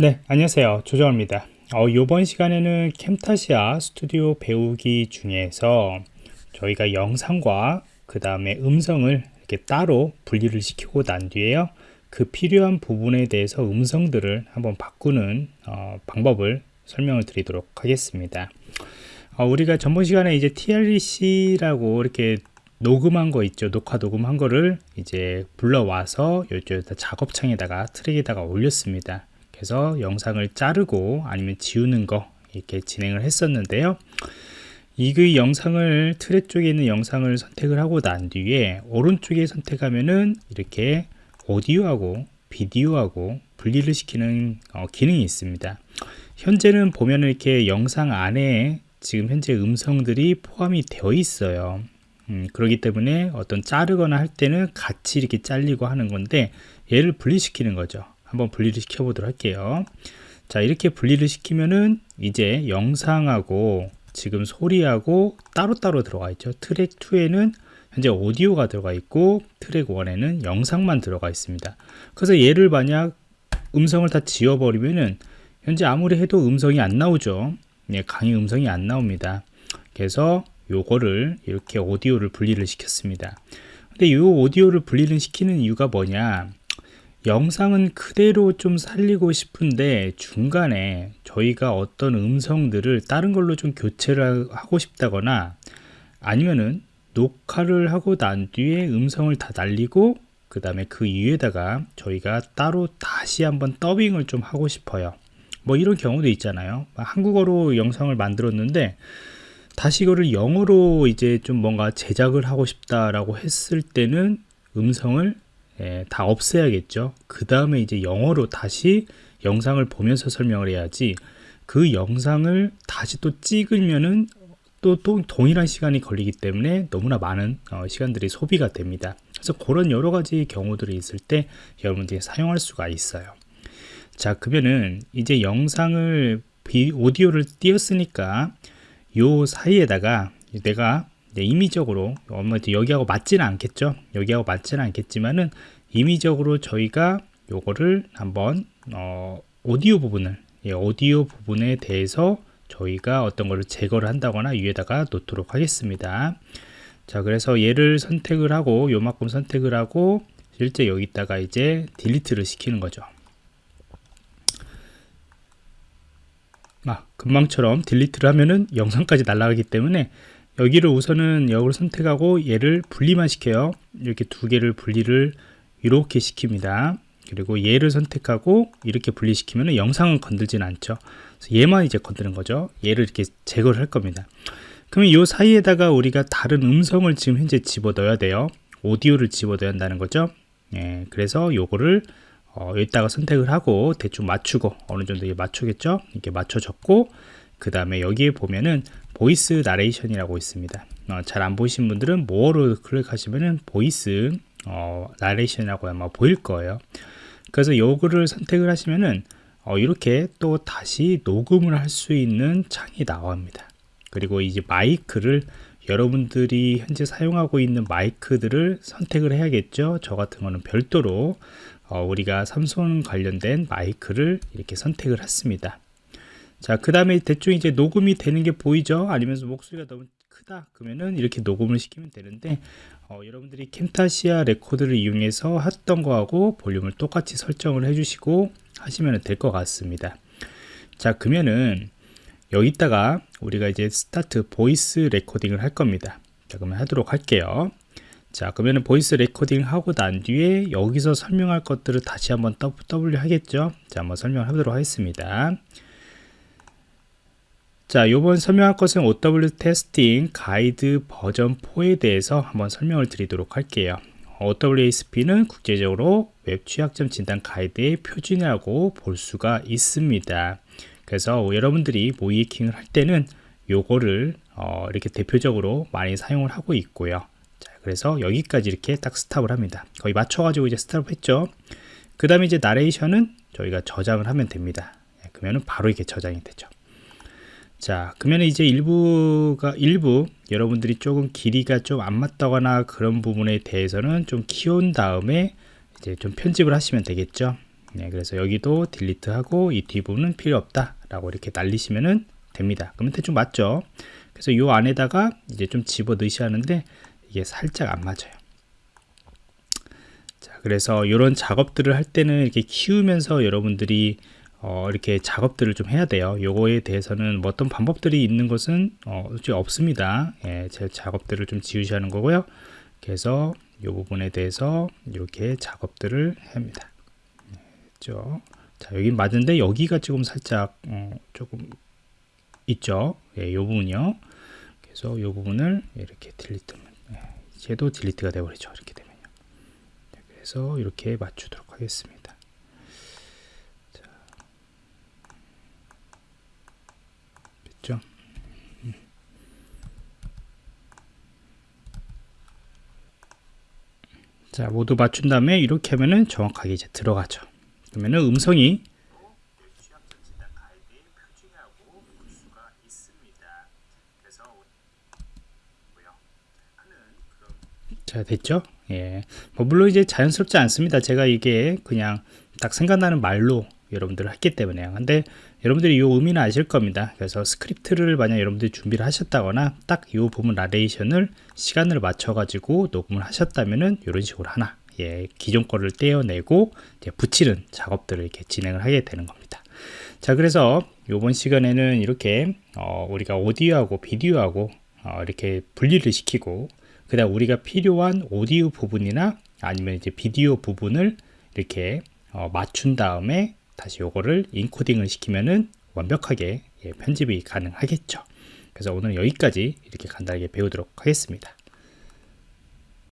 네 안녕하세요. 조정입니다. 어, 이번 시간에는 캠타시아 스튜디오 배우기 중에서 저희가 영상과 그 다음에 음성을 이렇게 따로 분리를 시키고 난 뒤에요. 그 필요한 부분에 대해서 음성들을 한번 바꾸는 어, 방법을 설명을 드리도록 하겠습니다. 어, 우리가 전번 시간에 이제 TLC라고 이렇게 녹음한 거 있죠. 녹화 녹음한 거를 이제 불러와서 이쪽에다 작업창에다가 트랙에다가 올렸습니다 그래서 영상을 자르고 아니면 지우는 거 이렇게 진행을 했었는데요. 이그 영상을 트랙 쪽에 있는 영상을 선택을 하고 난 뒤에 오른쪽에 선택하면은 이렇게 오디오하고 비디오하고 분리를 시키는 어, 기능이 있습니다. 현재는 보면 이렇게 영상 안에 지금 현재 음성들이 포함이 되어 있어요. 음, 그렇기 때문에 어떤 자르거나 할 때는 같이 이렇게 잘리고 하는 건데 얘를 분리시키는 거죠 한번 분리를 시켜 보도록 할게요. 자 이렇게 분리를 시키면은 이제 영상하고 지금 소리하고 따로따로 들어가 있죠. 트랙 2에는 현재 오디오가 들어가 있고 트랙 1에는 영상만 들어가 있습니다. 그래서 얘를 만약 음성을 다 지워버리면은 현재 아무리 해도 음성이 안 나오죠. 예, 강의 음성이 안 나옵니다. 그래서 요거를 이렇게 오디오를 분리를 시켰습니다. 근데 이 오디오를 분리를 시키는 이유가 뭐냐 영상은 그대로 좀 살리고 싶은데 중간에 저희가 어떤 음성들을 다른 걸로 좀 교체를 하고 싶다거나 아니면은 녹화를 하고 난 뒤에 음성을 다 날리고 그 다음에 그 위에다가 저희가 따로 다시 한번 더빙을 좀 하고 싶어요. 뭐 이런 경우도 있잖아요. 한국어로 영상을 만들었는데 다시 이거를 영어로 이제 좀 뭔가 제작을 하고 싶다라고 했을 때는 음성을 예, 다 없애야겠죠. 그 다음에 이제 영어로 다시 영상을 보면서 설명을 해야지 그 영상을 다시 또 찍으면은 또, 또 동일한 시간이 걸리기 때문에 너무나 많은 어, 시간들이 소비가 됩니다. 그래서 그런 여러 가지 경우들이 있을 때 여러분들이 사용할 수가 있어요. 자 그러면은 이제 영상을 비, 오디오를 띄었으니까 요 사이에다가 내가 네, 임의적으로 여기하고 맞지는 않겠죠. 여기하고 맞지는 않겠지만은 임의적으로 저희가 요거를 한번 어, 오디오 부분을 예, 오디오 부분에 대해서 저희가 어떤 거를 제거를 한다거나 위에다가 놓도록 하겠습니다. 자 그래서 얘를 선택을 하고 요만큼 선택을 하고 실제 여기다가 이제 딜리트를 시키는 거죠. 아, 금방처럼 딜리트를 하면은 영상까지 날아가기 때문에 여기를 우선은 여기를 선택하고 얘를 분리만 시켜요. 이렇게 두 개를 분리를 이렇게 시킵니다. 그리고 얘를 선택하고 이렇게 분리시키면 영상은 건들지는 않죠. 얘만 이제 건드는 거죠. 얘를 이렇게 제거를 할 겁니다. 그러면 이 사이에다가 우리가 다른 음성을 지금 현재 집어 넣어야 돼요. 오디오를 집어 넣어야 한다는 거죠. 예, 그래서 요거를 어, 여기다가 선택을 하고 대충 맞추고 어느 정도 맞추겠죠? 이렇게 맞춰졌고 그 다음에 여기에 보면은 voice narration이라고 있습니다. 어, 잘 안 보이신 분들은 뭐로 클릭하시면은 voice 어, narration이라고 아마 보일 거예요. 그래서 요거를 선택을 하시면은 어, 이렇게 또 다시 녹음을 할 수 있는 창이 나옵니다. 그리고 이제 마이크를 여러분들이 현재 사용하고 있는 마이크들을 선택을 해야겠죠? 저 같은 거는 별도로 어, 우리가 삼성 관련된 마이크를 이렇게 선택을 했습니다. 자, 그 다음에 대충 이제 녹음이 되는 게 보이죠? 아니면서 목소리가 너무 크다. 그러면은 이렇게 녹음을 시키면 되는데, 어, 여러분들이 Camtasia Record를 이용해서 했던 거하고 볼륨을 똑같이 설정을 해주시고 하시면 될 것 같습니다. 자, 그러면은 여기다가 우리가 이제 start voice recording을 할 겁니다. 자, 그러면 하도록 할게요. 자, 그러면 voice recording 하고 난 뒤에 여기서 설명할 것들을 다시 한번 W 하겠죠? 자, 한번 설명을 하도록 하겠습니다. 자, 요번 설명할 것은 OWASP testing guide 버전 4에 대해서 한번 설명을 드리도록 할게요. OWASP는 국제적으로 웹 취약점 진단 가이드의 표준이라고 볼 수가 있습니다. 그래서 여러분들이 모의해킹을 할 때는 요거를 어, 이렇게 대표적으로 많이 사용을 하고 있고요. 자, 그래서 여기까지 이렇게 딱 스탑을 합니다. 거의 맞춰가지고 이제 스탑을 했죠. 그 다음에 이제 나레이션은 저희가 저장을 하면 됩니다. 예, 그러면 바로 이게 저장이 되죠. 자 그러면 이제 일부가 일부 여러분들이 조금 길이가 좀 안 맞다거나 그런 부분에 대해서는 좀 키운 다음에 이제 좀 편집을 하시면 되겠죠? 네, 그래서 여기도 딜리트하고 이 뒷부분은 필요 없다 라고 이렇게 날리시면 됩니다. 그러면 대충 맞죠? 그래서 이 안에다가 이제 좀 집어 넣으셔야 하는데 이게 살짝 안 맞아요. 자 그래서 이런 작업들을 할 때는 이렇게 키우면서 여러분들이 어, 이렇게 작업들을 좀 해야 돼요 요거에 대해서는 뭐 어떤 방법들이 있는 것은 어, 없습니다 예, 제 작업들을 좀 지우셔야 하는 거고요 그래서 이 부분에 대해서 이렇게 작업들을 합니다 있죠. 자, 여기 맞는데 여기가 지금 살짝 어, 조금 있죠. 예, 요 부분이요. 그래서 요 부분을 이렇게 딜리트 예, 쟤도 딜리트가 되어버리죠. 이렇게 되면요. 네, 그래서 이렇게 맞추도록 하겠습니다. 자, 됐죠? 음. 자 모두 맞춘 다음에 이렇게 하면은 정확하게 이제 들어가죠. 그러면은 음성이 자 됐죠? 예. 뭐 물론 이제 자연스럽지 않습니다. 제가 이게 그냥 딱 생각나는 말로 여러분들 했기 때문에요 근데 여러분들이 이 의미는 아실 겁니다 그래서 스크립트를 만약 여러분들이 준비를 하셨다거나 딱 이 부분 나레이션을 시간을 맞춰 가지고 녹음을 하셨다면은 이런 식으로 하나 예, 기존 거를 떼어내고 이제 붙이는 작업들을 이렇게 진행을 하게 되는 겁니다. 자, 그래서 이번 시간에는 이렇게 어, 우리가 오디오하고 비디오하고 어, 이렇게 분리를 시키고 그 다음 우리가 필요한 오디오 부분이나 아니면 이제 비디오 부분을 이렇게 어, 맞춘 다음에 다시 요거를 인코딩을 시키면은 완벽하게 예, 편집이 가능하겠죠. 그래서 오늘 여기까지 이렇게 간단하게 배우도록 하겠습니다.